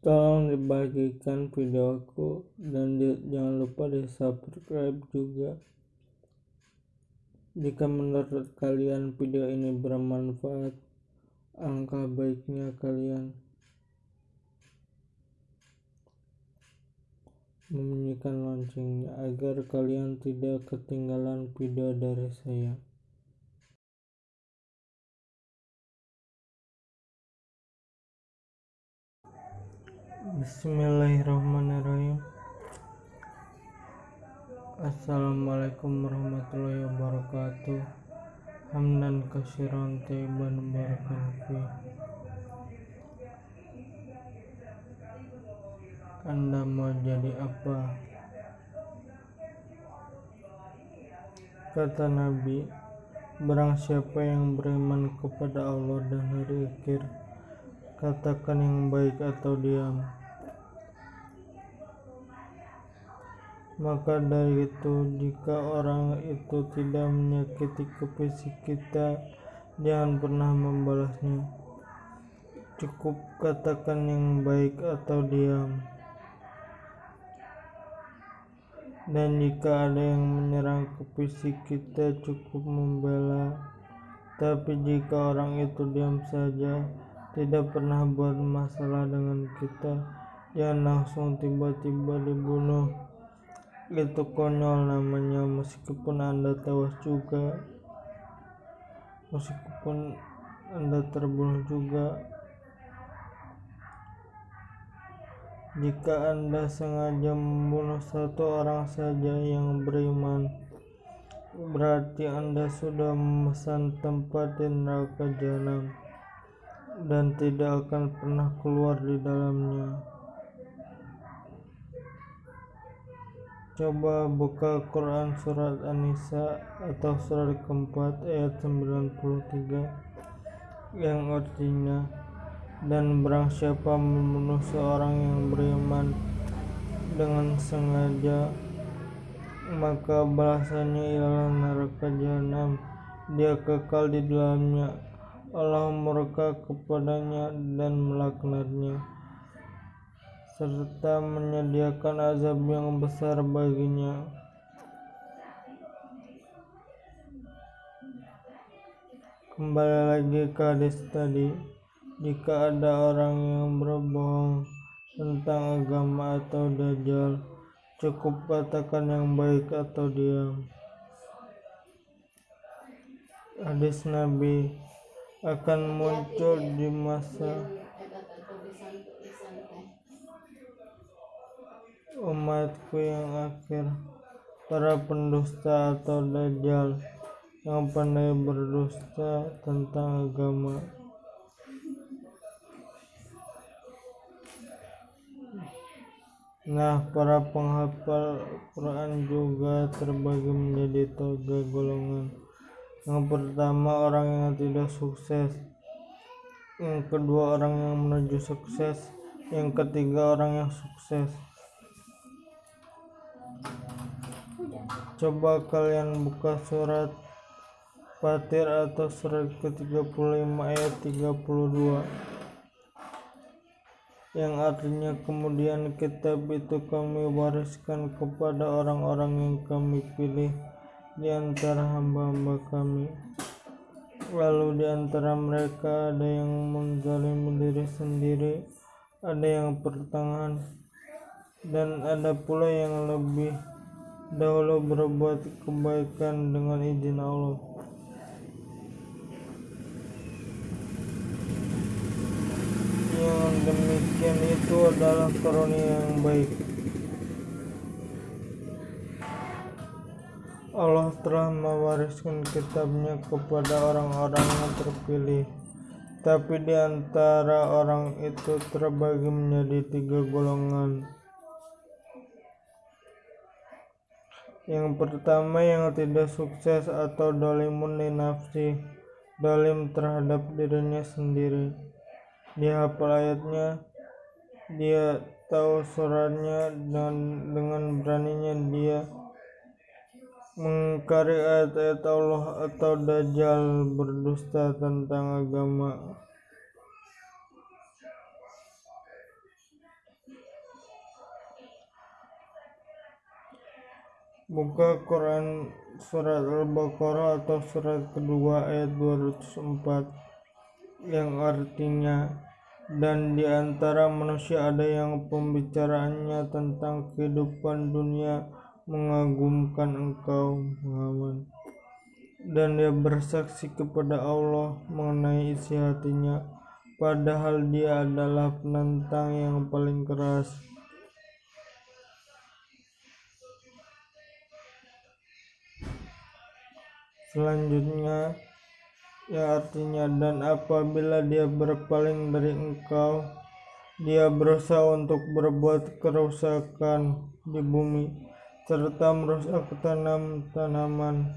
tolong dibagikan videoku dan di, jangan lupa di subscribe juga. Jika menurut kalian video ini bermanfaat angka baiknya kalian membunyikan loncengnya agar kalian tidak ketinggalan video dari saya Bismillahirrahmanirrahim. Assalamualaikum warahmatullahi wabarakatuh. Hamdan kasiran taiban barakan Anda mau jadi apa? Kata Nabi Barang siapa yang beriman kepada Allah dan hari akhir Katakan yang baik atau diam Maka dari itu, jika orang itu tidak menyakiti fisik kita, jangan pernah membalasnya. Cukup katakan yang baik atau diam. Dan jika ada yang menyerang ke fisik kita, cukup membela. Tapi jika orang itu diam saja, tidak pernah buat masalah dengan kita, jangan langsung tiba-tiba dibunuh itu konyol namanya meskipun anda tewas juga. Meskipun anda terbunuh juga. Jika anda sengaja membunuh satu orang saja yang beriman berarti anda sudah memesan tempat di neraka jahanam dan tidak akan pernah keluar di dalamnya Coba buka Quran surat An-Nisa atau surat keempat ayat 93 yang artinya dan barang siapa membunuh seorang yang beriman dengan sengaja maka balasannya ialah neraka jahanam dia kekal di dalamnya. Allah murka kepadanya dan melaknatnya serta menyediakan azab yang besar baginya. Kembali lagi ke hadis tadi, jika ada orang yang berbohong tentang agama atau dajjal, cukup katakan yang baik atau diam. Hadis Nabi akan muncul di masa umatku yang akhir para pendusta atau dajjal yang pandai berdusta tentang agama Nah, para penghafal Quran juga terbagi menjadi tiga golongan. Yang pertama, orang yang tidak sukses. Yang kedua, orang yang menuju sukses. Yang ketiga, orang yang sukses. Coba kalian buka surat Fatir atau surat ke-35 ayat 32 yang artinya kemudian kitab itu kami wariskan kepada orang-orang yang kami pilih di antara hamba-hamba kami. Lalu di antara mereka ada yang menzalimi diri sendiri ada yang pertengahan dan ada pula yang lebih dahulu berbuat kebaikan dengan izin Allah. Yang demikian itu adalah karunia yang baik. Allah telah mewariskan kitabnya kepada orang-orang yang terpilih. Tapi di antara orang itu terbagi menjadi tiga golongan Yang pertama yang tidak sukses atau dolimun di nafsi Dolim terhadap dirinya sendiri. Dia hafal ayatnya Dia tahu suratnya dan dengan beraninya dia mengingkari ayat-ayat Allah atau dajjal berdusta tentang agama Buka Quran surat Al-Baqarah atau surat kedua ayat 204 yang artinya dan di antara manusia ada yang pembicaraannya tentang kehidupan dunia mengagumkan engkau Muhammad. Dan dia bersaksi kepada Allah mengenai isi hatinya padahal dia adalah penentang yang paling keras selanjutnya ya artinya dan apabila dia berpaling dari engkau dia berusaha untuk berbuat kerusakan di bumi serta merusak tanam-tanaman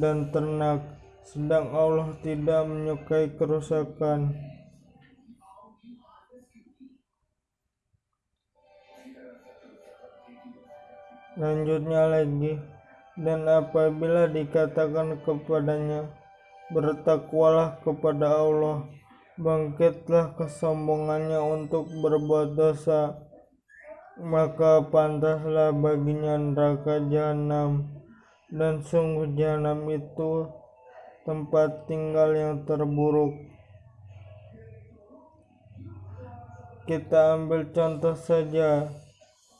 dan ternak sedang Allah tidak menyukai kerusakan. Lanjutnya lagi dan apabila dikatakan kepadanya bertakwalah kepada Allah bangkitlah kesombongannya untuk berbuat dosa maka pantaslah baginya neraka jahanam. Dan sungguh jahanam itu tempat tinggal yang terburuk. Kita ambil contoh saja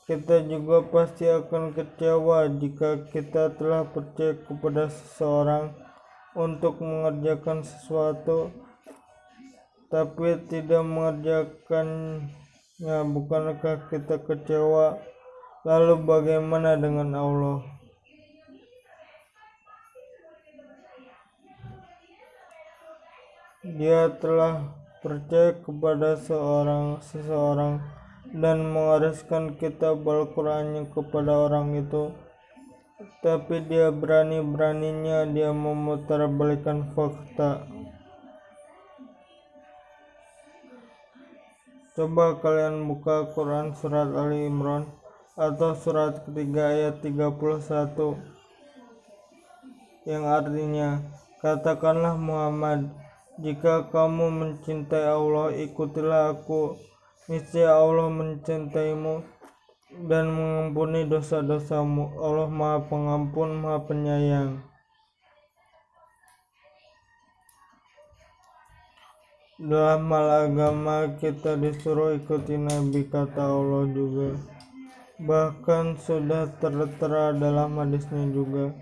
kita juga pasti akan kecewa jika kita telah percaya kepada seseorang untuk mengerjakan sesuatu tapi tidak mengerjakannya. Bukankah kita kecewa? Lalu bagaimana dengan Allah? Dia telah percaya kepada seorang seseorang dan mewariskan kitab Al-Qur'annya kepada orang itu. Tapi dia berani-beraninya dia memutarbalikkan fakta. Coba kalian buka Quran surat Ali Imran atau surat ketiga ayat 31 yang artinya katakanlah Muhammad jika kamu mencintai Allah ikutilah aku Niscaya Allah mencintaimu dan mengampuni dosa-dosamu. Allah Maha Pengampun, Maha Penyayang. Dalam hal agama kita disuruh ikuti Nabi kata Allah juga. Bahkan sudah tertera dalam hadisnya juga.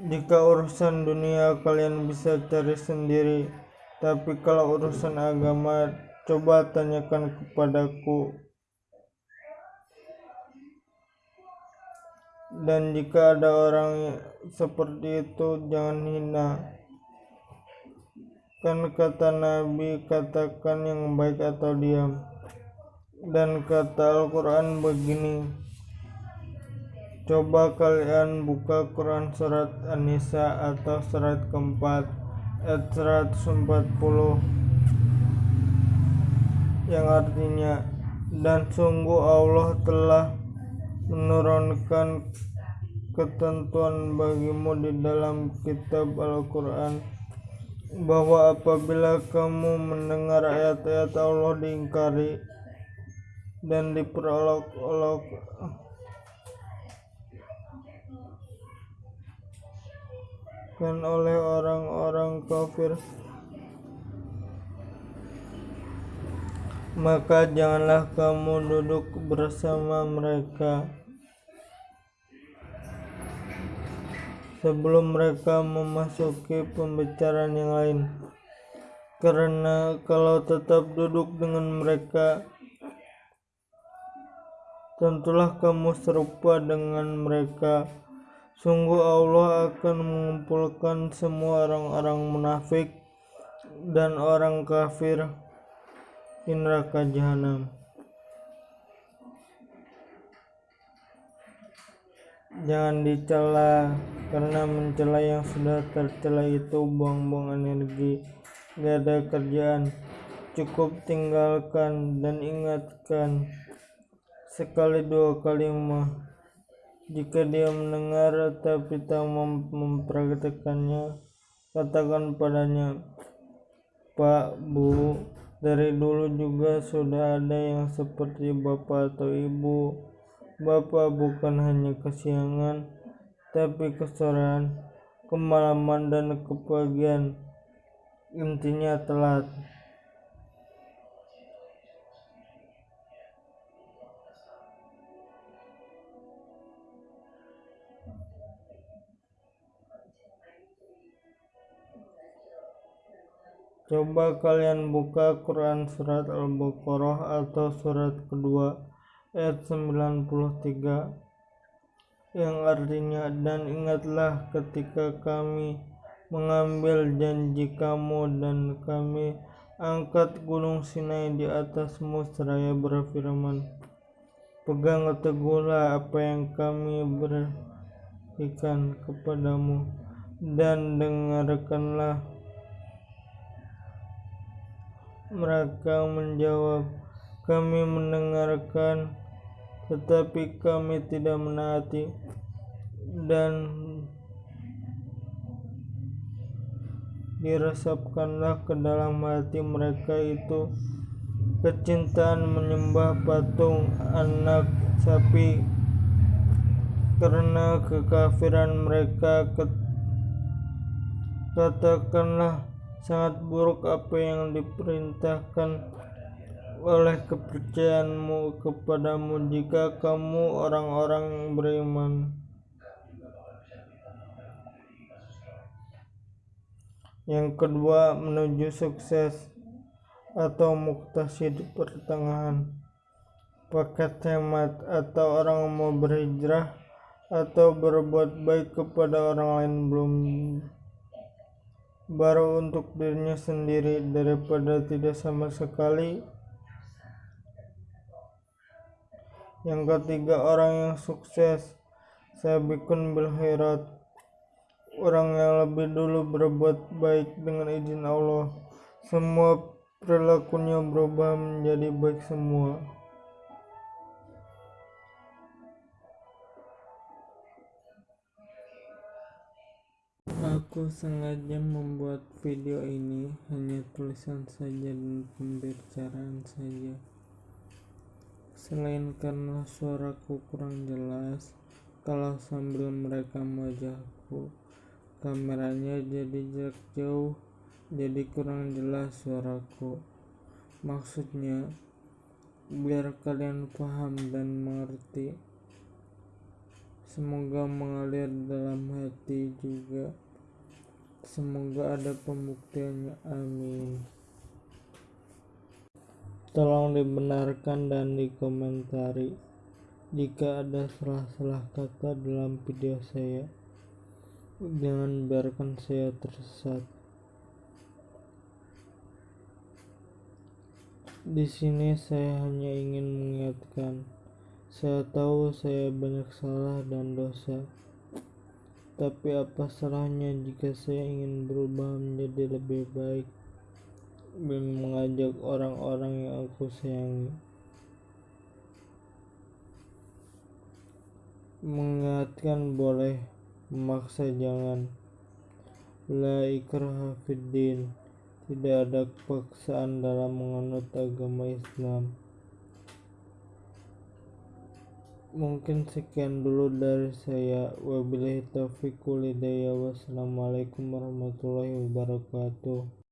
Jika urusan dunia kalian bisa cari sendiri, tapi kalau urusan agama Coba tanyakan kepadaku. Dan jika ada orang seperti itu, jangan hina. Kan kata Nabi, katakan yang baik atau diam. Dan kata Al-Quran begini, Coba kalian buka Quran surat An-Nisa atau surat keempat ayat 140 yang artinya dan sungguh Allah telah menurunkan ketentuan bagimu di dalam kitab Al-Quran bahwa apabila kamu mendengar ayat-ayat Allah diingkari dan diperolok-olok kan oleh orang-orang kafir maka janganlah kamu duduk bersama mereka. Sebelum mereka memasuki pembicaraan yang lain. Karena kalau tetap duduk dengan mereka tentulah kamu serupa dengan mereka. Sungguh Allah akan mengumpulkan semua orang-orang munafik dan orang kafir di neraka jahanam. Jangan dicela karena mencela yang sudah tercela itu buang-buang energi, gak ada kerjaan. Cukup tinggalkan dan ingatkan sekali dua kali mah. Jika dia mendengar tapi tak mempraktekannya, katakan padanya, Pak, Bu, dari dulu juga sudah ada yang seperti bapak atau ibu Bapak bukan hanya kesiangan, tapi kesorean, kemalaman, dan kepagian. Intinya telat. Coba kalian buka Quran surat Al-Baqarah atau surat kedua ayat 93 yang artinya dan ingatlah ketika kami mengambil janji kamu dan kami angkat gunung Sinai di atasmu seraya berfirman pegang teguhlah apa yang kami berikan kepadamu dan dengarkanlah mereka menjawab kami mendengarkan tetapi kami tidak menaati dan diresapkanlah ke dalam hati mereka itu. Kecintaan menyembah patung anak sapi karena kekafiran mereka. Katakanlah sangat buruk apa yang diperintahkan oleh kepercayaanmu kepadamu jika kamu orang-orang beriman. Yang kedua, menuju sukses atau muktasid pertengahan. Paket hemat atau orang mau berhijrah atau berbuat baik kepada orang lain belum baru untuk dirinya sendiri daripada tidak sama sekali. Yang ketiga orang yang sukses. Sabikun bil khairat orang yang lebih dulu berbuat baik dengan izin Allah. Semua perilakunya berubah menjadi baik semua Aku sengaja membuat video ini hanya tulisan saja dan pembicaraan saja Selain karena suaraku kurang jelas, kalau sambil merekam wajahku, kameranya jadi jarak jauh, jadi kurang jelas suaraku. Maksudnya, biar kalian paham dan mengerti. Semoga mengalir dalam hati juga. Semoga ada pembuktiannya. Amin. Tolong dibenarkan dan dikomentari jika ada salah-salah kata dalam video saya. Jangan biarkan saya tersesat. Di sini saya hanya ingin mengingatkan, saya tahu saya banyak salah dan dosa. Tapi apa salahnya jika saya ingin berubah menjadi lebih baik? dan mengajak orang-orang yang aku sayangi? Mengingatkan boleh memaksa jangan. La ikraha tidak ada paksaan dalam menganut agama Islam mungkin sekian dulu dari saya. Wabillahi taufiq walhidayah wassalamualaikum warahmatullahi wabarakatuh